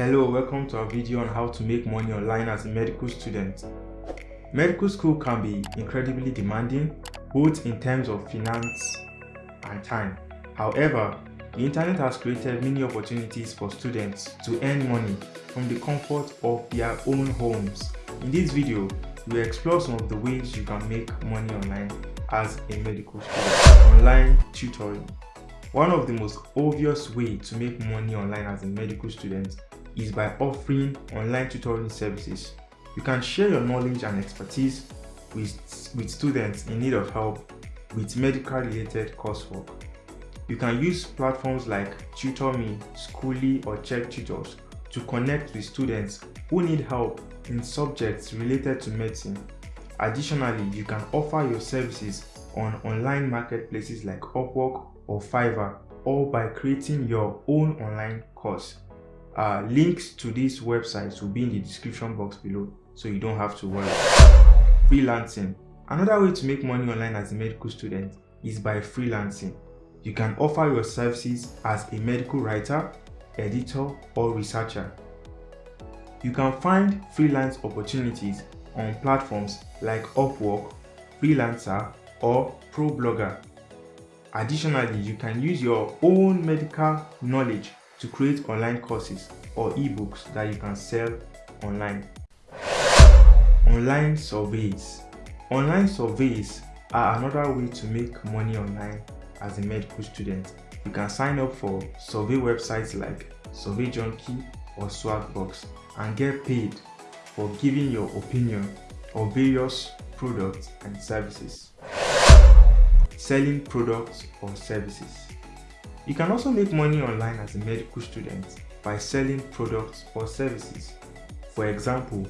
Hello, welcome to our video on how to make money online as a medical student. Medical school can be incredibly demanding, both in terms of finance and time. However, the internet has created many opportunities for students to earn money from the comfort of their own homes. In this video, we explore some of the ways you can make money online as a medical student. Online tutoring. One of the most obvious ways to make money online as a medical student is by offering online tutoring services. You can share your knowledge and expertise with, with students in need of help with medical related coursework. You can use platforms like TutorMe, Skooli or Chegg Tutors to connect with students who need help in subjects related to medicine. Additionally, you can offer your services on online marketplaces like Upwork or Fiverr or by creating your own online course. Uh, links to these websites will be in the description box below so you don't have to worry. Freelancing. Another way to make money online as a medical student is by freelancing. You can offer your services as a medical writer, editor, or researcher. You can find freelance opportunities on platforms like Upwork, Freelancer, or ProBlogger. Additionally, you can use your own medical knowledge to create online courses or ebooks that you can sell online. Online surveys. Online surveys are another way to make money online as a medical student. You can sign up for survey websites like Survey Junkie or Swagbucks and get paid for giving your opinion on various products and services. Selling products or services. You can also make money online as a medical student by selling products or services. For example,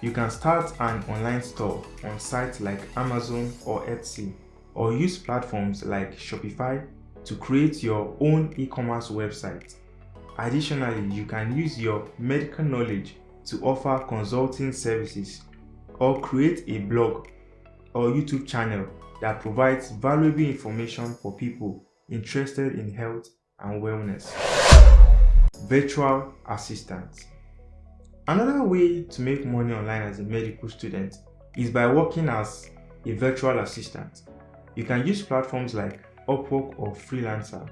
you can start an online store on sites like Amazon or Etsy or use platforms like Shopify to create your own e-commerce website. Additionally, you can use your medical knowledge to offer consulting services or create a blog or YouTube channel that provides valuable information for people interested in health and wellness. Virtual assistant. Another way to make money online as a medical student is by working as a virtual assistant. You can use platforms like Upwork or Freelancer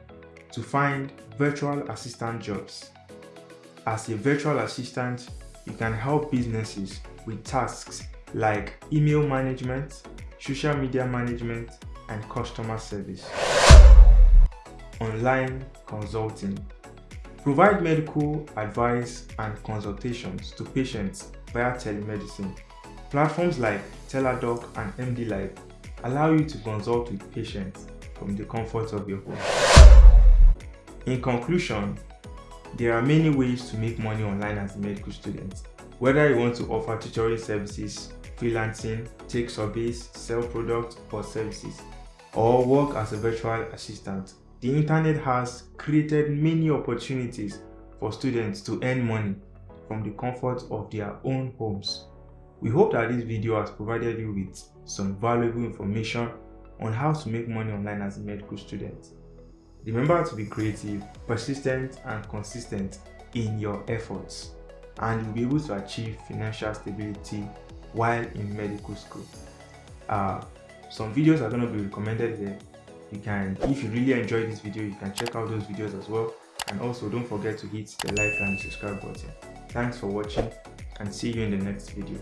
to find virtual assistant jobs. As a virtual assistant, you can help businesses with tasks like email management, social media management, and customer service. Online consulting. Provide medical advice and consultations to patients via telemedicine. Platforms like Teladoc and MD Live allow you to consult with patients from the comfort of your home. In conclusion, there are many ways to make money online as a medical student. Whether you want to offer tutoring services, freelancing, take surveys, sell products or services, or work as a virtual assistant, the internet has created many opportunities for students to earn money from the comfort of their own homes. We hope that this video has provided you with some valuable information on how to make money online as a medical student. Remember to be creative, persistent and consistent in your efforts and you'll be able to achieve financial stability while in medical school. Uh, some videos are going to be recommended here you can if you really enjoyed this video you can check out those videos as well. And also don't forget to hit the like and subscribe button. Thanks for watching and see you in the next video